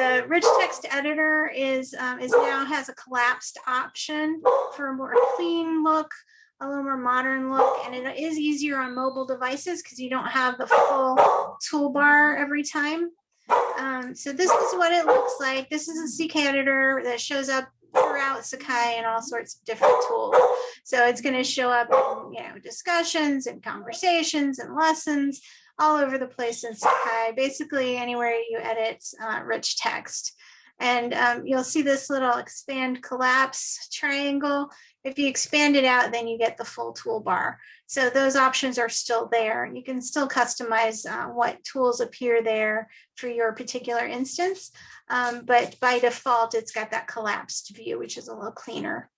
The rich text editor is, um, is now has a collapsed option for a more clean look, a little more modern look, and it is easier on mobile devices because you don't have the full toolbar every time. Um, so this is what it looks like. This is a CK editor that shows up throughout Sakai and all sorts of different tools. So it's going to show up in, you know, discussions and conversations and lessons all over the place in Sakai, basically anywhere you edit uh, rich text. And um, you'll see this little expand collapse triangle. If you expand it out, then you get the full toolbar. So those options are still there. You can still customize uh, what tools appear there for your particular instance. Um, but by default, it's got that collapsed view, which is a little cleaner.